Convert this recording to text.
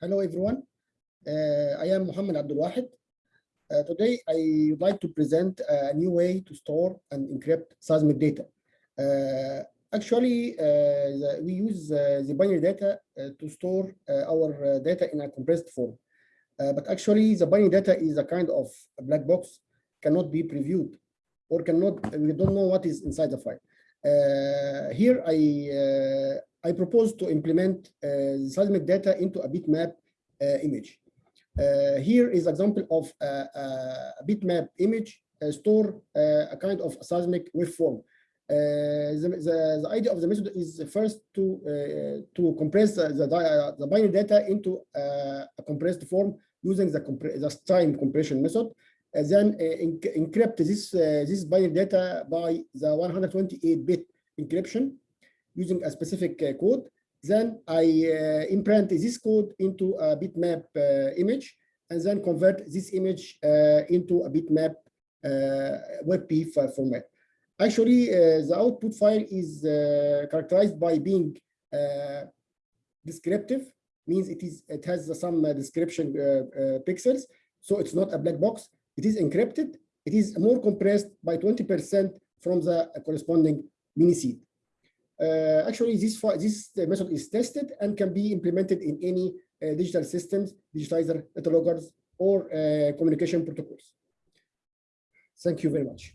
Hello, everyone. Uh, I am Muhammad Abdul Wahid. Uh, today, I would like to present a new way to store and encrypt seismic data. Uh, actually, the, we use the binary data to store our data in a compressed form. but actually, the binary data is a kind of a black box, cannot be previewed, or cannot, we don't know what is inside the file. Uh, here, I uh, I propose to implement uh, seismic data into a bitmap uh, image. Uh, here is example of a, bitmap image uh, store a kind of seismic waveform. The, the, the, idea of the method is first to to compress the, the binary data into a compressed form using the, the time compression method. Uh, then uh, encrypt this uh, this binary data by the 128-bit encryption using a specific uh, code. Then I uh, imprint this code into a bitmap uh, image and then convert this image into a bitmap WebP format. Actually, the output file is characterized by being descriptive, means it is it has some description pixels, so it's not a black box. It is encrypted. It is more compressed by 20% from the corresponding miniSEED. Uh, actually, this, this method is tested and can be implemented in any uh, digital systems, digitizer, data loggers, or uh, communication protocols. Thank you very much.